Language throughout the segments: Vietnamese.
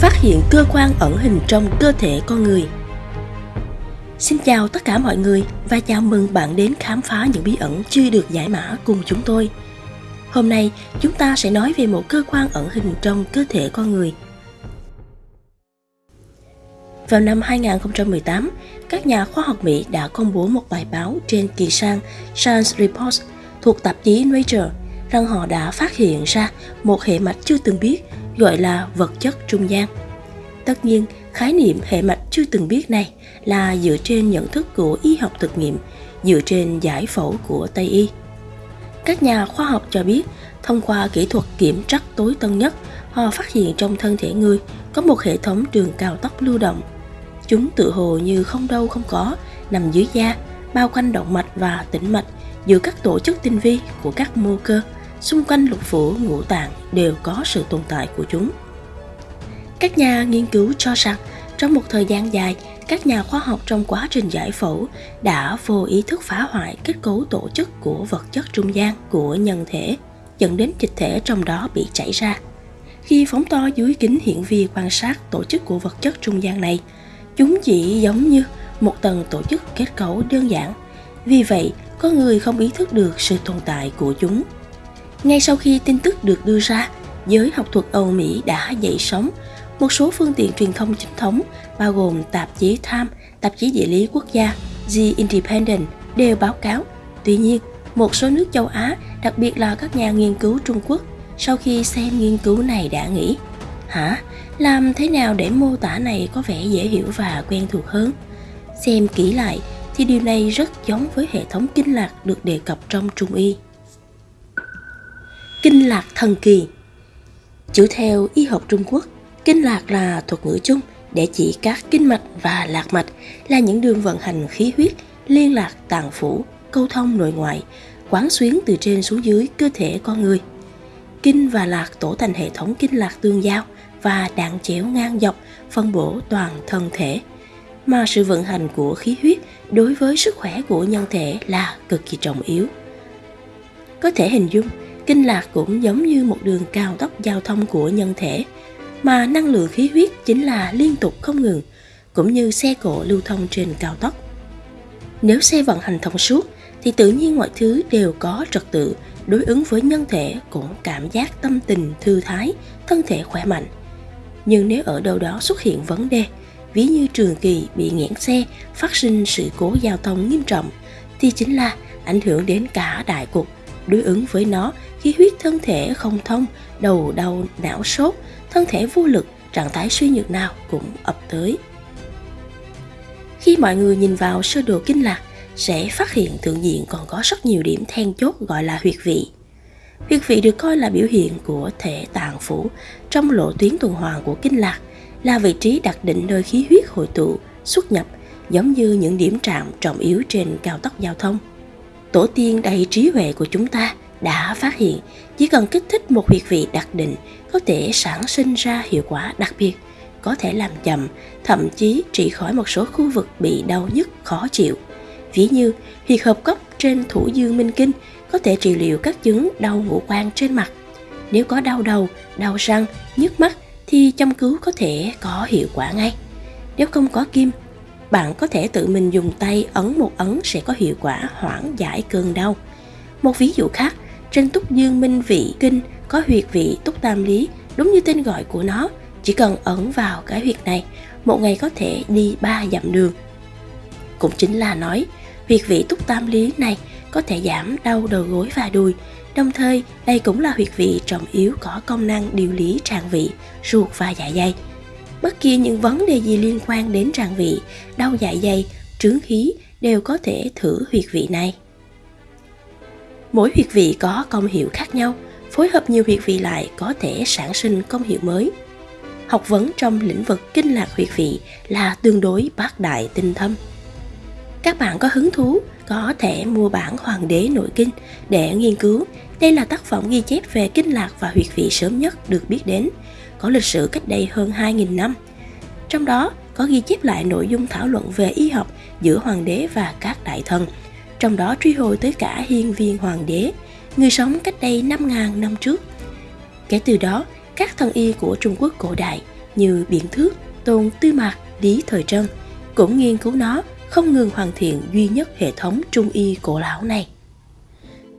Phát hiện cơ quan ẩn hình trong cơ thể con người Xin chào tất cả mọi người và chào mừng bạn đến khám phá những bí ẩn chưa được giải mã cùng chúng tôi. Hôm nay chúng ta sẽ nói về một cơ quan ẩn hình trong cơ thể con người. Vào năm 2018, các nhà khoa học Mỹ đã công bố một bài báo trên kỳ sang Science Reports thuộc tạp chí Nature rằng họ đã phát hiện ra một hệ mạch chưa từng biết gọi là vật chất trung gian. Tất nhiên, khái niệm hệ mạch chưa từng biết này là dựa trên nhận thức của y học thực nghiệm, dựa trên giải phẫu của Tây y. Các nhà khoa học cho biết, thông qua kỹ thuật kiểm trắc tối tân nhất, họ phát hiện trong thân thể người có một hệ thống đường cao tốc lưu động. Chúng tự hồ như không đâu không có, nằm dưới da, bao quanh động mạch và tĩnh mạch giữa các tổ chức tinh vi của các mô cơ xung quanh lục phủ ngũ tạng đều có sự tồn tại của chúng. Các nhà nghiên cứu cho rằng trong một thời gian dài, các nhà khoa học trong quá trình giải phẫu đã vô ý thức phá hoại kết cấu tổ chức của vật chất trung gian của nhân thể, dẫn đến dịch thể trong đó bị chảy ra. Khi phóng to dưới kính hiển vi quan sát tổ chức của vật chất trung gian này, chúng chỉ giống như một tầng tổ chức kết cấu đơn giản. Vì vậy, có người không ý thức được sự tồn tại của chúng. Ngay sau khi tin tức được đưa ra, giới học thuật Âu Mỹ đã dậy sóng. Một số phương tiện truyền thông chính thống, bao gồm tạp chí Time, tạp chí địa lý quốc gia, The Independent đều báo cáo. Tuy nhiên, một số nước châu Á, đặc biệt là các nhà nghiên cứu Trung Quốc, sau khi xem nghiên cứu này đã nghĩ Hả? Làm thế nào để mô tả này có vẻ dễ hiểu và quen thuộc hơn? Xem kỹ lại thì điều này rất giống với hệ thống kinh lạc được đề cập trong Trung Y. Kinh lạc thần kỳ Chủ theo y học Trung Quốc, kinh lạc là thuật ngữ chung để chỉ các kinh mạch và lạc mạch là những đường vận hành khí huyết, liên lạc tạng phủ, câu thông nội ngoại, quán xuyến từ trên xuống dưới cơ thể con người. Kinh và lạc tổ thành hệ thống kinh lạc tương giao và đạn chéo ngang dọc phân bổ toàn thân thể. Mà sự vận hành của khí huyết đối với sức khỏe của nhân thể là cực kỳ trọng yếu. Có thể hình dung Kinh lạc cũng giống như một đường cao tốc giao thông của nhân thể, mà năng lượng khí huyết chính là liên tục không ngừng, cũng như xe cộ lưu thông trên cao tốc. Nếu xe vận hành thông suốt, thì tự nhiên mọi thứ đều có trật tự, đối ứng với nhân thể cũng cảm giác tâm tình thư thái, thân thể khỏe mạnh. Nhưng nếu ở đâu đó xuất hiện vấn đề, ví như trường kỳ bị nghẽn xe, phát sinh sự cố giao thông nghiêm trọng, thì chính là ảnh hưởng đến cả đại cục. Đối ứng với nó khí huyết thân thể không thông, đầu đau, não sốt, thân thể vô lực, trạng thái suy nhược nào cũng ập tới. Khi mọi người nhìn vào sơ đồ kinh lạc, sẽ phát hiện thượng diện còn có rất nhiều điểm then chốt gọi là huyệt vị. Huyệt vị được coi là biểu hiện của thể tạng phủ trong lộ tuyến tuần hoàn của kinh lạc, là vị trí đặc định nơi khí huyết hội tụ, xuất nhập, giống như những điểm trạm trọng yếu trên cao tốc giao thông. Tổ tiên đầy trí huệ của chúng ta đã phát hiện chỉ cần kích thích một huyệt vị đặc định có thể sản sinh ra hiệu quả đặc biệt, có thể làm chậm, thậm chí trị khỏi một số khu vực bị đau nhức khó chịu. Ví như huyệt hợp cốc trên thủ dương minh kinh có thể trị liệu các chứng đau ngũ quan trên mặt. Nếu có đau đầu, đau răng, nhức mắt thì châm cứu có thể có hiệu quả ngay. Nếu không có kim, bạn có thể tự mình dùng tay ấn một ấn sẽ có hiệu quả hoãn giải cơn đau. Một ví dụ khác trên túc dương minh vị kinh có huyệt vị túc tam lý, đúng như tên gọi của nó, chỉ cần ấn vào cái huyệt này, một ngày có thể đi ba dặm đường. Cũng chính là nói, huyệt vị túc tam lý này có thể giảm đau đầu gối và đùi, đồng thời đây cũng là huyệt vị trọng yếu có công năng điều lý tràng vị, ruột và dạ dày. Bất kỳ những vấn đề gì liên quan đến tràng vị, đau dạ dày, trướng khí đều có thể thử huyệt vị này. Mỗi huyệt vị có công hiệu khác nhau, phối hợp nhiều huyệt vị lại có thể sản sinh công hiệu mới. Học vấn trong lĩnh vực kinh lạc huyệt vị là tương đối bác đại tinh thâm. Các bạn có hứng thú có thể mua bản Hoàng đế nội kinh để nghiên cứu. Đây là tác phẩm ghi chép về kinh lạc và huyệt vị sớm nhất được biết đến, có lịch sử cách đây hơn 2.000 năm. Trong đó có ghi chép lại nội dung thảo luận về y học giữa hoàng đế và các đại thần – trong đó truy hồi tới cả hiên viên hoàng đế, người sống cách đây 5.000 năm trước. Kể từ đó, các thần y của Trung Quốc cổ đại, như Biện Thước, Tôn Tư Mạc, Lý Thời Trân cũng nghiên cứu nó không ngừng hoàn thiện duy nhất hệ thống trung y cổ lão này.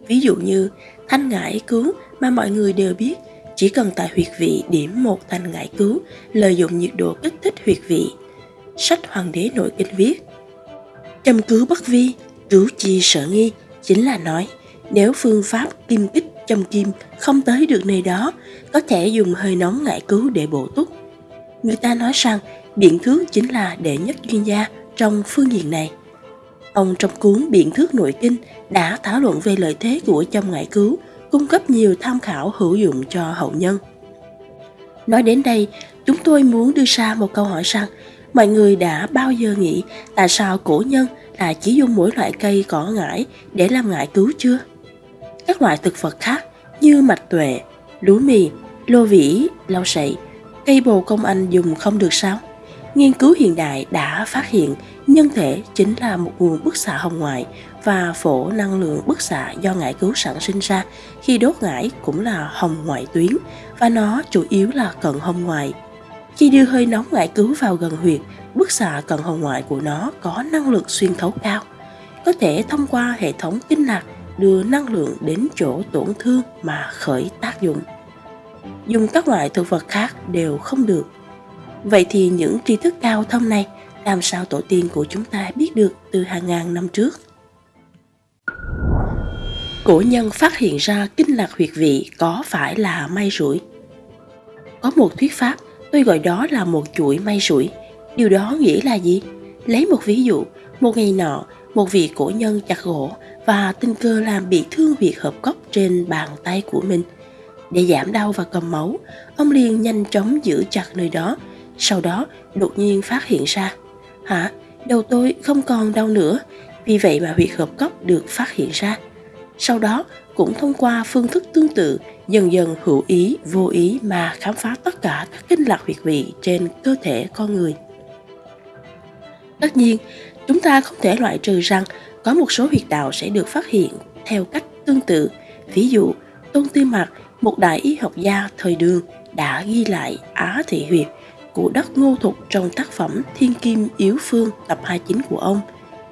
Ví dụ như thanh ngải cứu mà mọi người đều biết chỉ cần tại huyệt vị điểm một thanh ngải cứu lợi dụng nhiệt độ kích thích huyệt vị. Sách Hoàng đế nội kinh viết Châm cứu bất vi, cứu chi sợ nghi chính là nói nếu phương pháp kim kích châm kim không tới được nơi đó có thể dùng hơi nóng ngải cứu để bổ túc. Người ta nói rằng biện thước chính là đệ nhất chuyên gia trong phương diện này. Ông trong cuốn Biện thước nội kinh đã thảo luận về lợi thế của châm ngải cứu, cung cấp nhiều tham khảo hữu dụng cho hậu nhân. Nói đến đây, chúng tôi muốn đưa ra một câu hỏi rằng mọi người đã bao giờ nghĩ tại sao cổ nhân là chỉ dùng mỗi loại cây cỏ ngải để làm ngải cứu chưa? Các loại thực vật khác như mạch tuệ, lúa mì, lô vĩ, lau sậy, cây bồ công anh dùng không được sao? Nghiên cứu hiện đại đã phát hiện nhân thể chính là một nguồn bức xạ hồng ngoại và phổ năng lượng bức xạ do ngải cứu sản sinh ra khi đốt ngải cũng là hồng ngoại tuyến và nó chủ yếu là cận hồng ngoại. Khi đưa hơi nóng ngải cứu vào gần huyệt, bức xạ cận hồng ngoại của nó có năng lực xuyên thấu cao, có thể thông qua hệ thống kinh lạc đưa năng lượng đến chỗ tổn thương mà khởi tác dụng. Dùng các loại thực vật khác đều không được Vậy thì những tri thức cao thâm này làm sao tổ tiên của chúng ta biết được từ hàng ngàn năm trước? Cổ nhân phát hiện ra kinh lạc huyệt vị có phải là may rủi? Có một thuyết pháp, tôi gọi đó là một chuỗi may rủi. Điều đó nghĩa là gì? Lấy một ví dụ, một ngày nọ, một vị cổ nhân chặt gỗ và tình cờ làm bị thương huyệt hợp cốc trên bàn tay của mình. Để giảm đau và cầm máu, ông liền nhanh chóng giữ chặt nơi đó sau đó đột nhiên phát hiện ra Hả? Đầu tôi không còn đau nữa Vì vậy mà huyệt hợp cốc được phát hiện ra sau đó cũng thông qua phương thức tương tự dần dần hữu ý, vô ý mà khám phá tất cả các kinh lạc huyệt vị trên cơ thể con người. Tất nhiên, chúng ta không thể loại trừ rằng có một số huyệt đạo sẽ được phát hiện theo cách tương tự. Ví dụ, Tôn Tư Mạc, một đại y học gia thời đường, đã ghi lại Á Thị Huyệt của đất ngô thục trong tác phẩm Thiên Kim Yếu Phương tập 29 của ông.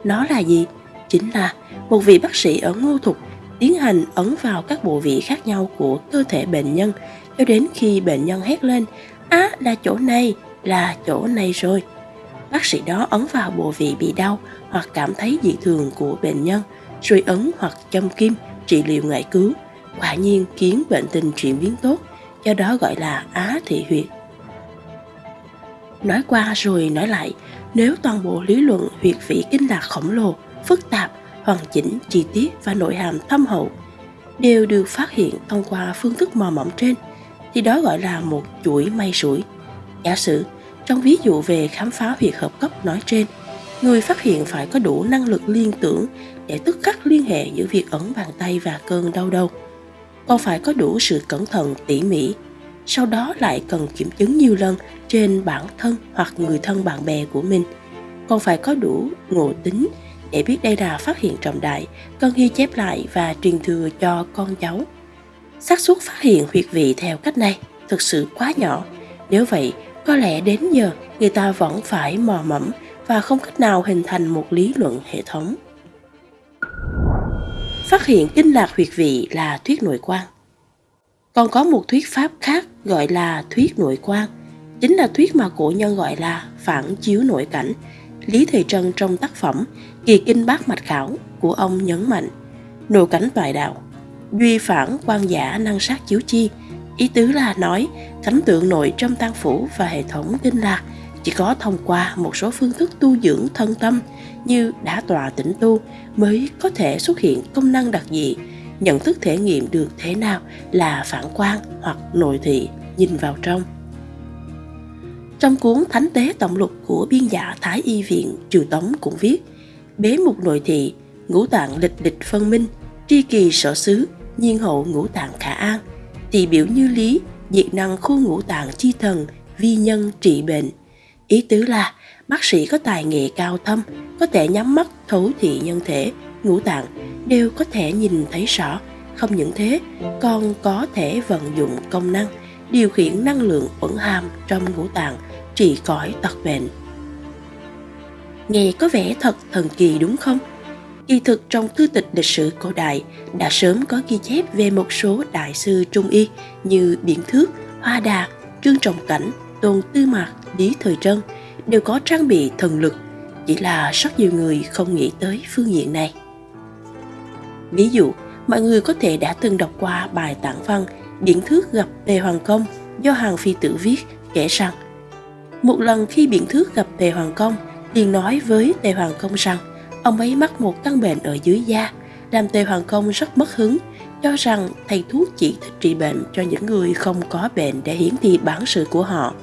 Nó là gì? Chính là một vị bác sĩ ở ngô thục tiến hành ấn vào các bộ vị khác nhau của cơ thể bệnh nhân cho đến khi bệnh nhân hét lên Á là chỗ này, là chỗ này rồi. Bác sĩ đó ấn vào bộ vị bị đau hoặc cảm thấy dị thường của bệnh nhân, rồi ấn hoặc châm kim trị liệu ngại cứu, quả nhiên khiến bệnh tình chuyển biến tốt, do đó gọi là á thị huyệt. Nói qua rồi nói lại, nếu toàn bộ lý luận huyệt vị kinh lạc khổng lồ, phức tạp, hoàn chỉnh, chi tiết và nội hàm thâm hậu đều được phát hiện thông qua phương thức mò mẫm trên, thì đó gọi là một chuỗi may rủi. Giả sử, trong ví dụ về khám phá huyệt hợp cấp nói trên, người phát hiện phải có đủ năng lực liên tưởng để tức khắc liên hệ giữa việc ấn bàn tay và cơn đau đầu. Còn phải có đủ sự cẩn thận tỉ mỉ sau đó lại cần kiểm chứng nhiều lần trên bản thân hoặc người thân bạn bè của mình còn phải có đủ ngộ tính để biết đây là phát hiện trọng đại cần ghi chép lại và truyền thừa cho con cháu. Xác suất phát hiện huyệt vị theo cách này thực sự quá nhỏ. Nếu vậy có lẽ đến giờ người ta vẫn phải mò mẫm và không cách nào hình thành một lý luận hệ thống. Phát hiện kinh lạc huyệt vị là thuyết nội quan. Còn có một thuyết pháp khác gọi là thuyết nội quan, chính là thuyết mà cổ nhân gọi là phản chiếu nội cảnh. Lý Thùy Trân trong tác phẩm Kỳ Kinh Bát Mạch Khảo của ông nhấn mạnh nội cảnh toại đạo, duy phản quan giả năng sát chiếu chi, ý tứ là nói cảnh tượng nội trong tăng phủ và hệ thống kinh lạc chỉ có thông qua một số phương thức tu dưỡng thân tâm như đã tọa tĩnh tu mới có thể xuất hiện công năng đặc dị nhận thức thể nghiệm được thế nào là phản quan hoặc nội thị nhìn vào trong. Trong cuốn Thánh tế tổng lục của biên giả Thái Y viện Triều Tống cũng viết Bế mục nội thị, ngũ tạng lịch lịch phân minh, tri kỳ sở xứ, nhiên hậu ngũ tạng khả an, tỳ biểu như lý, diệt năng khu ngũ tạng chi thần, vi nhân trị bệnh. Ý tứ là bác sĩ có tài nghệ cao thâm, có thể nhắm mắt thấu thị nhân thể, ngũ tạng đều có thể nhìn thấy rõ không những thế còn có thể vận dụng công năng điều khiển năng lượng ẩn hàm trong ngũ tạng, trị cõi tật bệnh. Nghe có vẻ thật thần kỳ đúng không? Kỳ thực trong thư tịch lịch sử cổ đại đã sớm có ghi chép về một số đại sư trung y như Biển Thước, Hoa Đà, Trương Trọng Cảnh, Tôn Tư Mạc, Lý Thời Trân đều có trang bị thần lực, chỉ là rất nhiều người không nghĩ tới phương diện này. Ví dụ, mọi người có thể đã từng đọc qua bài tản văn điển Thước gặp Tề Hoàng Công do Hàng Phi Tử viết kể rằng một lần khi biện Thước gặp Tề Hoàng Công, liền nói với Tề Hoàng Công rằng ông ấy mắc một căn bệnh ở dưới da, làm Tề Hoàng Công rất mất hứng, cho rằng thầy thuốc chỉ thích trị bệnh cho những người không có bệnh để hiển thị bản sự của họ.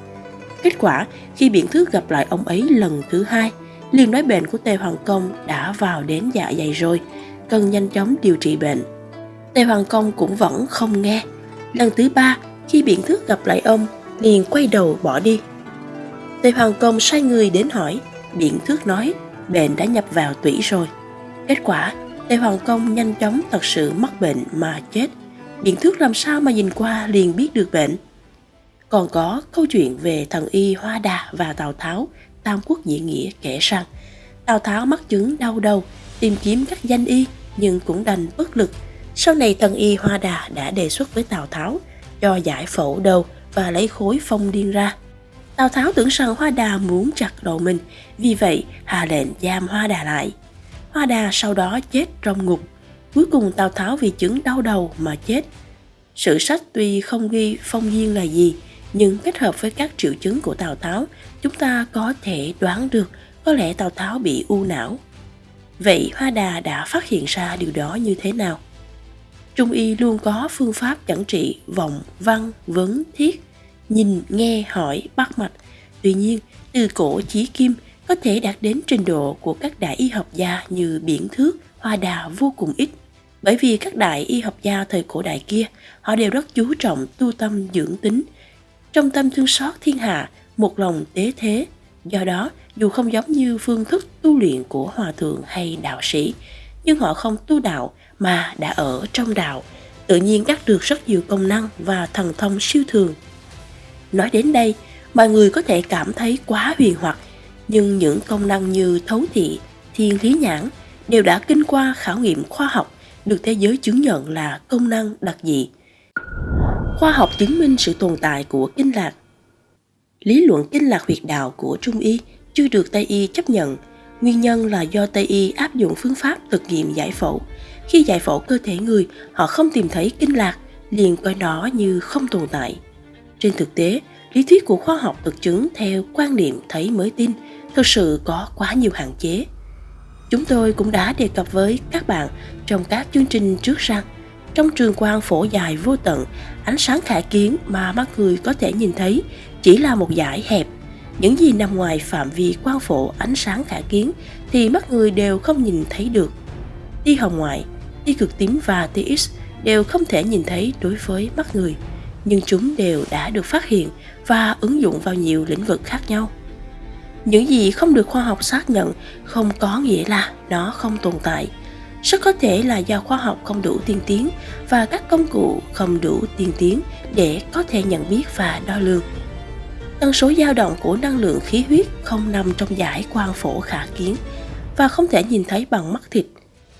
Kết quả, khi biện Thước gặp lại ông ấy lần thứ hai, liền nói bệnh của Tề Hoàng Công đã vào đến dạ dày rồi, cần nhanh chóng điều trị bệnh. Tề Hoàng Công cũng vẫn không nghe. Lần thứ ba, khi biện Thước gặp lại ông, liền quay đầu bỏ đi. Tề Hoàng Công sai người đến hỏi, biện Thước nói bệnh đã nhập vào tủy rồi. Kết quả, Tề Hoàng Công nhanh chóng thật sự mắc bệnh mà chết. Biện thước làm sao mà nhìn qua liền biết được bệnh. Còn có câu chuyện về thần y Hoa Đà và Tào Tháo, Tam Quốc Diễn Nghĩa kể rằng Tào Tháo mắc chứng đau đầu, tìm kiếm các danh y nhưng cũng đành bất lực. Sau này thần y Hoa Đà đã đề xuất với Tào Tháo cho giải phẫu đầu và lấy khối phong điên ra. Tào Tháo tưởng rằng Hoa Đà muốn chặt đầu mình, vì vậy hạ lệnh giam Hoa Đà lại. Hoa Đà sau đó chết trong ngục. Cuối cùng Tào Tháo vì chứng đau đầu mà chết. Sử sách tuy không ghi phong duyên là gì, nhưng kết hợp với các triệu chứng của Tào Tháo, chúng ta có thể đoán được có lẽ Tào Tháo bị u não. Vậy Hoa Đà đã phát hiện ra điều đó như thế nào? Trung y luôn có phương pháp chẩn trị vọng, văn, vấn, thiết, nhìn, nghe, hỏi, bắt mạch. Tuy nhiên, từ cổ chí kim có thể đạt đến trình độ của các đại y học gia như Biển Thước, Hoa Đà vô cùng ít. Bởi vì các đại y học gia thời cổ đại kia, họ đều rất chú trọng tu tâm dưỡng tính. Trong tâm thương xót thiên hạ, một lòng tế thế. Do đó, dù không giống như phương thức tu luyện của hòa thượng hay đạo sĩ, nhưng họ không tu đạo mà đã ở trong đạo, tự nhiên đắc được rất nhiều công năng và thần thông siêu thường. Nói đến đây, mọi người có thể cảm thấy quá huyền hoặc, nhưng những công năng như thấu thị, thiên lý nhãn đều đã kinh qua khảo nghiệm khoa học được thế giới chứng nhận là công năng đặc dị. Khoa học chứng minh sự tồn tại của kinh lạc. Lý luận kinh lạc huyệt đạo của Trung Y chưa được Tây Y chấp nhận. Nguyên nhân là do Tây Y áp dụng phương pháp thực nghiệm giải phẫu. Khi giải phẫu cơ thể người, họ không tìm thấy kinh lạc, liền coi nó như không tồn tại. Trên thực tế, lý thuyết của khoa học thực chứng theo quan niệm thấy mới tin thực sự có quá nhiều hạn chế. Chúng tôi cũng đã đề cập với các bạn trong các chương trình trước rằng trong trường quang phổ dài vô tận, ánh sáng khả kiến mà mắt người có thể nhìn thấy chỉ là một dải hẹp. Những gì nằm ngoài phạm vi quang phổ ánh sáng khả kiến thì mắt người đều không nhìn thấy được. Tia hồng ngoại, tia cực tím và tia X đều không thể nhìn thấy đối với mắt người nhưng chúng đều đã được phát hiện và ứng dụng vào nhiều lĩnh vực khác nhau. Những gì không được khoa học xác nhận không có nghĩa là nó không tồn tại. Rất có thể là do khoa học không đủ tiên tiến và các công cụ không đủ tiên tiến để có thể nhận biết và đo lường. Tần số dao động của năng lượng khí huyết không nằm trong giải quang phổ khả kiến và không thể nhìn thấy bằng mắt thịt.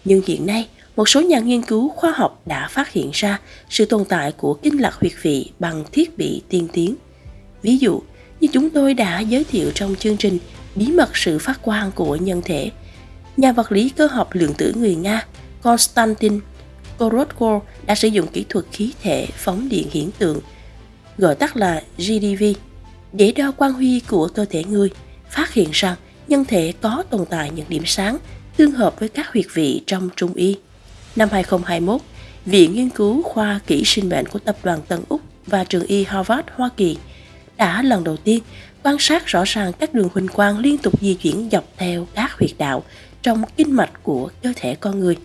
Nhưng hiện nay một số nhà nghiên cứu khoa học đã phát hiện ra sự tồn tại của kinh lạc huyệt vị bằng thiết bị tiên tiến. Ví dụ, như chúng tôi đã giới thiệu trong chương trình Bí mật sự phát quang của nhân thể, nhà vật lý cơ học lượng tử người Nga Konstantin korotko đã sử dụng kỹ thuật khí thể phóng điện hiển tượng, gọi tắt là GDV, để đo quang huy của cơ thể người, phát hiện rằng nhân thể có tồn tại những điểm sáng tương hợp với các huyệt vị trong trung y. Năm 2021, Viện Nghiên cứu Khoa Kỹ sinh bệnh của Tập đoàn Tân Úc và trường y Harvard, Hoa Kỳ đã lần đầu tiên quan sát rõ ràng các đường huỳnh quang liên tục di chuyển dọc theo các huyệt đạo trong kinh mạch của cơ thể con người.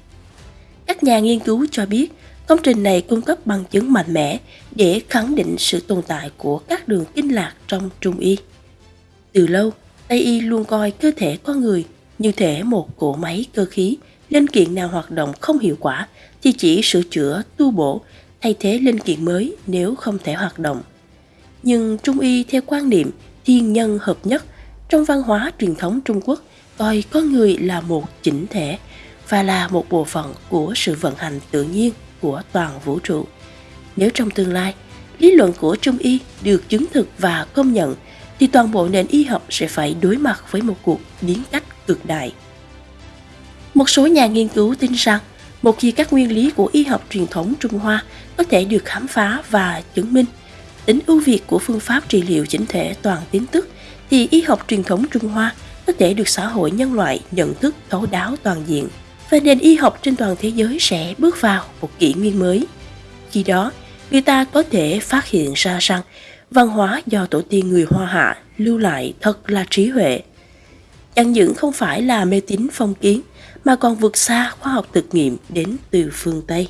Các nhà nghiên cứu cho biết công trình này cung cấp bằng chứng mạnh mẽ để khẳng định sự tồn tại của các đường kinh lạc trong trung y. Từ lâu, Tây y luôn coi cơ thể con người như thể một cỗ máy cơ khí linh kiện nào hoạt động không hiệu quả thì chỉ sửa chữa, tu bổ, thay thế linh kiện mới nếu không thể hoạt động. Nhưng Trung y theo quan niệm thiên nhân hợp nhất trong văn hóa truyền thống Trung Quốc coi con người là một chỉnh thể và là một bộ phận của sự vận hành tự nhiên của toàn vũ trụ. Nếu trong tương lai, lý luận của Trung y được chứng thực và công nhận thì toàn bộ nền y học sẽ phải đối mặt với một cuộc biến cách cực đại. Một số nhà nghiên cứu tin rằng một khi các nguyên lý của y học truyền thống Trung Hoa có thể được khám phá và chứng minh, tính ưu việt của phương pháp trị liệu chỉnh thể toàn tiến tức thì y học truyền thống Trung Hoa có thể được xã hội nhân loại nhận thức thấu đáo toàn diện và nền y học trên toàn thế giới sẽ bước vào một kỷ nguyên mới. Khi đó, người ta có thể phát hiện ra rằng văn hóa do tổ tiên người Hoa Hạ lưu lại thật là trí huệ. Chẳng những không phải là mê tín phong kiến, mà còn vượt xa khoa học thực nghiệm đến từ phương Tây.